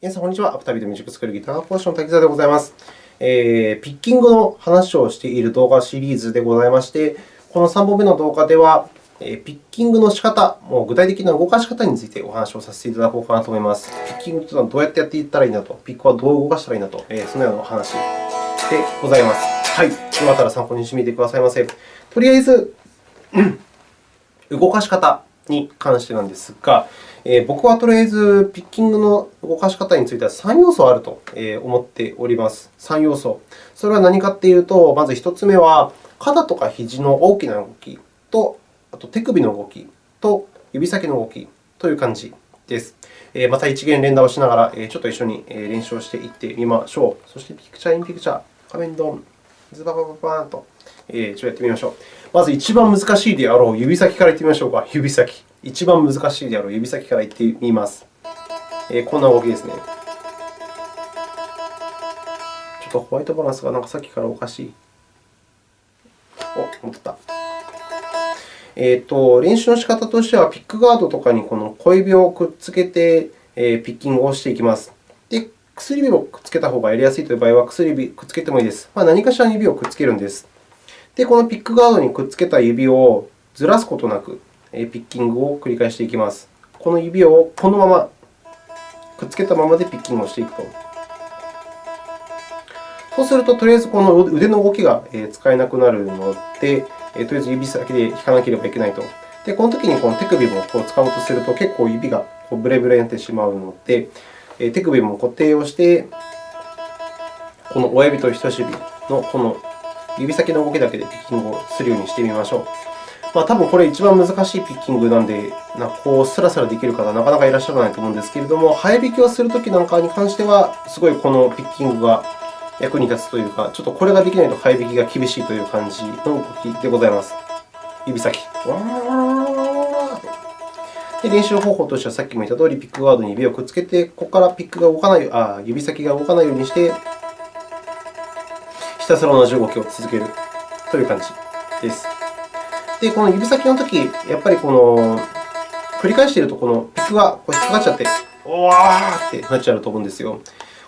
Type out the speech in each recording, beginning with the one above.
皆さん、こんにちは。アプタビでミュージックスクールギターポーション滝沢でございます。えー、ピッキングの話をしている動画シリーズでございまして、この3本目の動画では、えー、ピッキングの仕方、もう具体的な動かし方についてお話をさせていただこうかなと思います。ピッキングというのはどうやってやっていったらいいんだと、ピックはどう動かしたらいいんだと、えー、そのようなお話でございます。はい。よかったら参考にしてみてくださいませ。とりあえず、動かし方に関してなんですが、え、僕はとりあえずピッキングの動かし方については3要素あると思っております。3要素。それは何かというと、まず1つ目は、肩とか肘の大きな動きと、あと手首の動きと指先の動きという感じです。また一元連打をしながら、ちょっと一緒に練習をしていってみましょう。そして、ピクチャーインピクチャー、画面ドン、ズババババーンと、ちょっとやってみましょう。まず一番難しいであろう指先からいってみましょうか。指先。一番難しいであろう指先からいってみます。えー、こんな動きですね。ちょっとホワイトバランスがなんかさっきからおかしい。お、戻った。えーと、練習の仕方としては、ピックガードとかにこの小指をくっつけて、えー、ピッキングをしていきます。で、薬指をくっつけた方がやりやすいという場合は、薬指くっつけてもいいです。まあ、何かしらの指をくっつけるんです。で、このピックガードにくっつけた指をずらすことなく、ピッキングを繰り返していきます。この指をこのままくっつけたままでピッキングをしていくと。そうすると、とりあえずこの腕の動きが使えなくなるので、とりあえず指先で引かなければいけないと。で、この時にこの手首もこう使おうとすると、結構指がこうブレブレになってしまうので、手首も固定をして、この親指と人差し指のこの指先の動きだけでピッキングをするようにしてみましょう。まあ、多分これ一番難しいピッキングなので、なこうスラスラできる方はなかなかいらっしゃらないと思うんですけれども、早弾きをするときなんかに関しては、すごいこのピッキングが役に立つというか、ちょっとこれができないと早弾きが厳しいという感じの動きでございます。指先。で練習方法としては、さっきも言ったとおり、ピックガードに指をくっつけて、ここからピックが動かないあ指先が動かないようにして、ひたすら同じ動きを続けるという感じです。で、この指先のとき、やっぱりこの繰り返していると、このピックがこう引っかかっちゃって、おわーってなっちゃうと思うんですよ。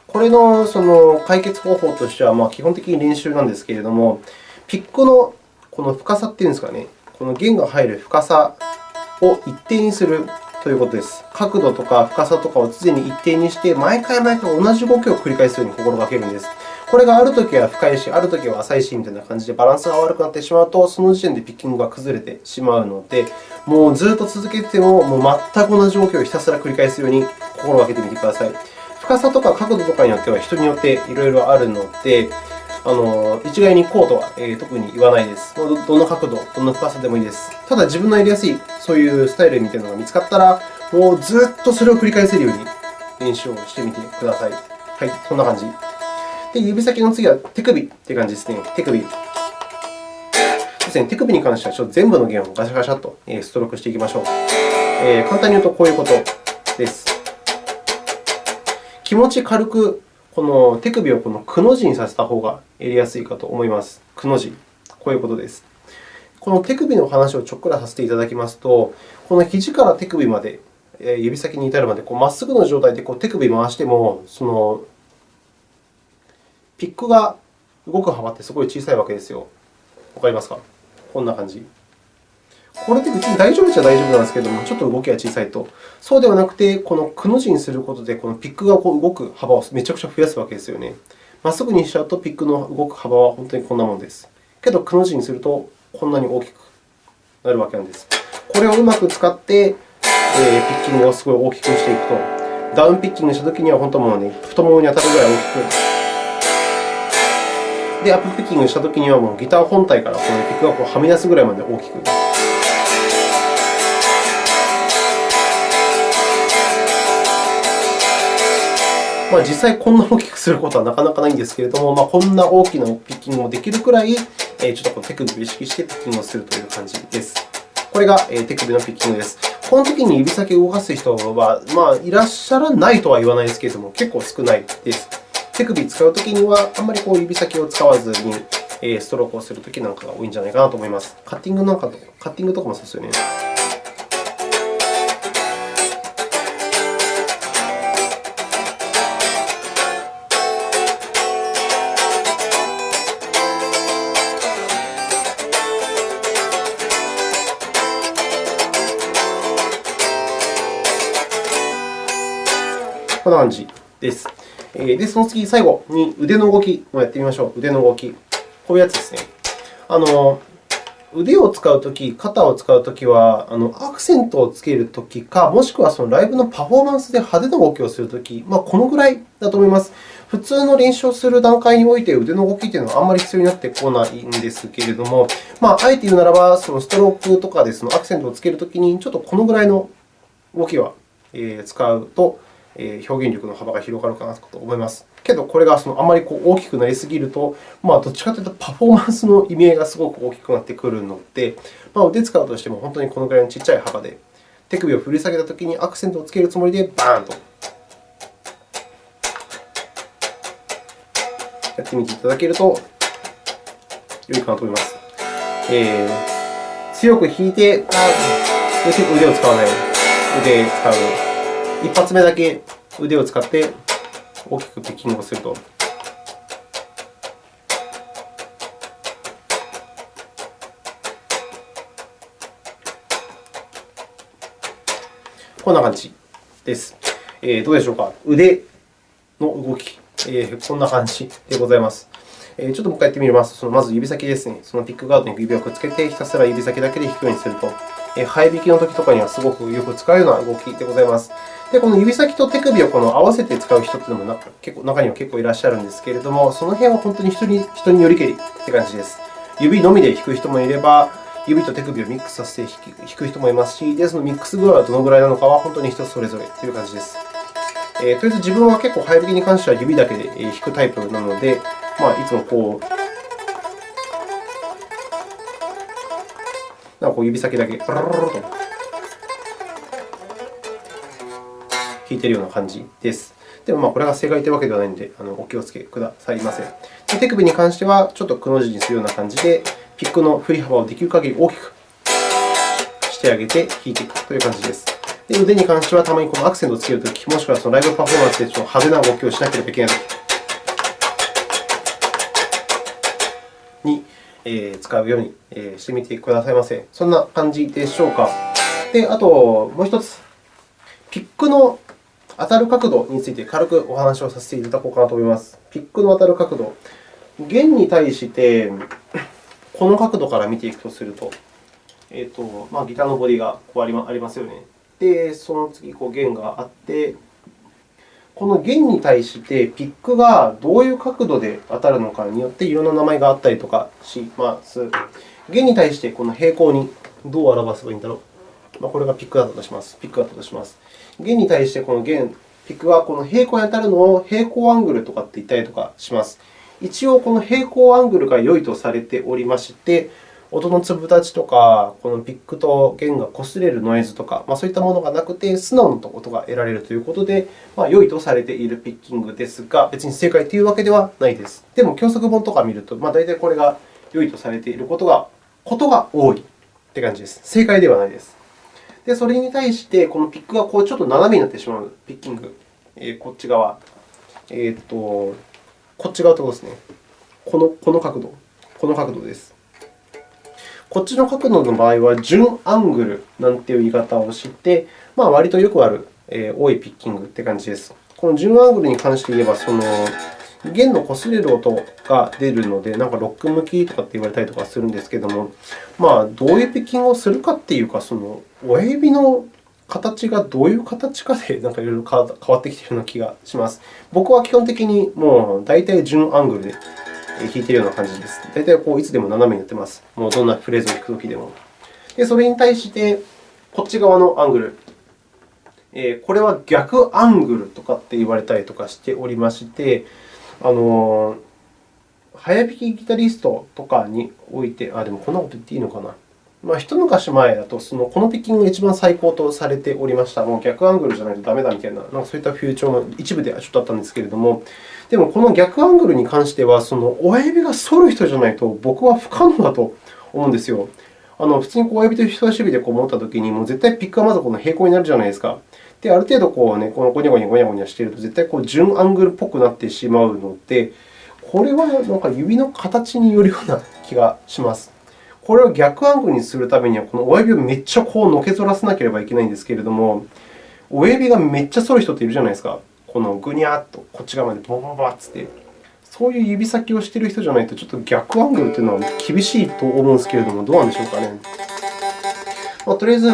これのその解決方法としては、まあ、基本的に練習なんですけれども、ピックのこの深さっていうんですかね、この弦が入る深さを一定にするということです。角度とか深さとかを常に一定にして、毎回毎回同じ動きを繰り返すように心がけるんです。これがあるときは深いし、あるときは浅いしみたいな感じでバランスが悪くなってしまうと、その時点でピッキングが崩れてしまうので、もうずっと続けても、もう全く同じ動きをひたすら繰り返すように心がけてみてください。深さとか角度とかによっては人によっていろいろあるので、あの一概にこうとは、えー、特に言わないです。どの角度、どの深さでもいいです。ただ、自分のやりやすいそういうスタイルみたいなのが見つかったら、もうずっとそれを繰り返せるように練習をしてみてください。はい、こんな感じ。で、指先の次は手首という感じですね。手首。手首に関してはちょっと全部の弦をガシャガシャとストロークしていきましょう。えー、簡単に言うとこういうことです。気持ち軽くこの手首をこのくの字にさせた方がやりやすいかと思います。くの字。こういうことです。この手首の話をちょっくらさせていただきますと、この肘から手首まで、指先に至るまでまっすぐの状態で手首を回しても、そのピックが動く幅ってすごい小さいわけですよ。わかりますか？こんな感じ。これって別に大丈夫じゃ大丈夫なんですけれども、ちょっと動きが小さいと。そうではなくて、このくの字にすることで、このピックがこう動く幅をめちゃくちゃ増やすわけですよね。まっすぐにしちゃうと、ピックの動く幅は本当にこんなものです。けど、くの字にすると、こんなに大きくなるわけなんです。これをうまく使って、え、ピッキングをすごい大きくしていくと、ダウンピッキングしたときには、本当もうね、太ももに当たるぐらい大きくで、アップピッキングしたときには、もうギター本体からこのピックがこうはみ出すぐらいまで大きく。まあ、実際こんな大きくすることはなかなかないんですけれども、まあ、こんな大きなピッキングもできるくらい、ちょっとこの手首を意識してピッキングをするという感じです。これが手首のピッキングです。この時に指先を動かす人は、まあ、いらっしゃらないとは言わないですけれども、結構少ないです。手首を使うときには、あんまりこう指先を使わずにストロークをするときなんかが多いんじゃないかなと思います。カッティングなんかとカッティングとかもそうですよね。こんな感じです。で、その次、最後に腕の動きもやってみましょう。腕の動き。こういうやつですね。あの腕を使うとき、肩を使うときは、あのアクセントをつけるときか、もしくはそのライブのパフォーマンスで派手な動きをするとき、まあ、このぐらいだと思います。普通の練習をする段階において腕の動きというのはあんまり必要になってこないんですけれども、まあ、あえて言うならば、そのストロークとかでそのアクセントをつけるときに、ちょっとこのぐらいの動きは使うと、表現力の幅が広がるかなと思います。けど、これがそのあまりこう大きくなりすぎると、まあ、どっちかというとパフォーマンスの意味合いがすごく大きくなってくるので、まあ、腕使うとしても本当にこのぐらいの小さい幅で、手首を振り下げたときにアクセントをつけるつもりで、バーンとやってみていただけると良いかなと思います。えー、強く引いて、結構腕を使わない。腕を使う。一発目だけ腕を使って大きくピッキングをすると。こんな感じです。えー、どうでしょうか？腕の動き、えー、こんな感じでございます。えー、ちょっともう一回やってみます。そのまず指先ですね。そのピックガードに指をくっつけて、ひたすら指先だけで弾くようにすると、えー、生え引きのときとかにはすごくよく使うような動きでございます。で、この指先と手首をこの合わせて使う人というのも結構中には結構いらっしゃるんですけれども、その辺は本当に人に人によりけりって感じです。指のみで弾く人もいれば、指と手首をミックスさせて弾く人もいますし、でそのミックス具合はどのぐらいなのかは本当に人それぞれという感じです。えー、とりあえず自分は結構、早弾きに関しては指だけで弾くタイプなので、まあ、いつもこう、なんかこう指先だけ、と弾いているような感じです。でも、これが正解というわけではないので、お気をつけくださいませ。手首に関しては、ちょっとくの字にするような感じで、ピックの振り幅をできる限り大きくしてあげて弾いていくという感じです。で腕に関しては、たまにこのアクセントをつけるとき、もしくはそのライブパフォーマンスでちょっと派手な動きをしなければいけないときに、え使うようにしてみてくださいませ。そんな感じでしょうか。で、あともう1つ、ピックの当たる角度について軽くお話をさせていただこうかなと思います。ピックの当たる角度。弦に対して、この角度から見ていくとすると、えーとまあ、ギターのボディがこうありますよね。で、その次、こう弦があって、この弦に対してピックがどういう角度で当たるのかによっていろんな名前があったりとかします。弦に対してこの平行にどう表せばいいんだろう。まあ、これがピックだったとします。ピックだったとします。弦に対してこの弦、ピックはこの平行に当たるのを平行アングルとかって言ったりとかします。一応、この平行アングルが良いとされておりまして、音の粒立ちとか、このピックと弦が擦れるノイズとか、まあ、そういったものがなくて、素直な音が得られるということで、まあ、良いとされているピッキングですが、別に正解というわけではないです。でも、教則本とかを見ると、まあ、大体これが良いとされていることがことが多いという感じです。正解ではないです。で、それに対して、このピックがこうちょっと斜めになってしまうピッキング、えー、こっち側、えーと、こっち側ってことですね。このこの角度、この角度です。こっちの角度の場合は、準アングルなんていう言い方をして、まあ、割とよくある、えー、多いピッキングという感じです。この準アングルに関して言えば、その弦の擦れる音が出るので、なんかロック向きとかって言われたりとかするんですけども、まあ、どういうピッキングをするかっていうか、その親指の形がどういう形かでなんかいろいろ変わってきているような気がします。僕は基本的にもう大体準アングルで弾いているような感じです。大体こういつでも斜めにやってます。もうどんなフレーズを弾くときでも。で、それに対して、こっち側のアングル。えこれは逆アングルとかって言われたりとかしておりまして、あの早弾きギタリストとかにおいて、あ、でもこんなこと言っていいのかな。まあ、一昔前だと、そのこのピッキングが一番最高とされておりました。もう逆アングルじゃないとダメだみたいな、なんかそういった風潮の一部ではちょっとあったんですけれども、でもこの逆アングルに関しては、その親指が反る人じゃないと僕は不可能だと思うんですよ。あの普通に親指と人差し指でこう持ったときに、もう絶対ピックはまずこの平行になるじゃないですか。で、ある程度こう、ね、このゴニャゴニャゴニャゴニャしていると、絶対こう準アングルっぽくなってしまうので、これはなんか指の形によるような気がします。これを逆アングルにするためには、この親指をめっちゃこうのけぞらせなければいけないんですけれども、親指がめっちゃ反る人っているじゃないですか。このぐにゃっとこっち側までボボボッつって、そういう指先をしている人じゃないと、ちょっと逆アングルというのは厳しいと思うんですけれども、どうなんでしょうかね。まあ、とりあえず、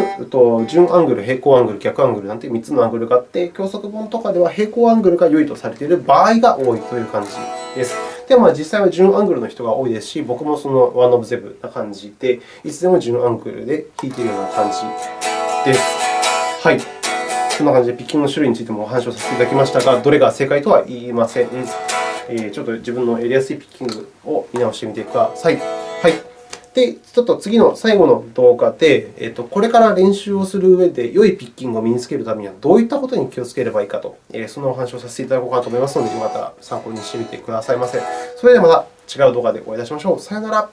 順アングル、平行アングル、逆アングルなんて3つのアングルがあって、教則本とかでは平行アングルが良いとされている場合が多いという感じです。でも、実際は順アングルの人が多いですし、僕もそのワンオブゼブな感じで、いつでも順アングルで弾いているような感じです。はい。こんな感じでピッキングの種類についてもお話をさせていただきましたが、どれが正解とは言いません。えちょっと自分のやりやすいピッキングを見直してみてください。はい。で、ちょっと次の最後の動画で、えっと、これから練習をする上で良いピッキングを身につけるためにはどういったことに気をつければいいかと、そのお話をさせていただこうかと思いますので、よかったら参考にしてみてくださいませ。それではまた違う動画でお会いいたしましょう。さようなら。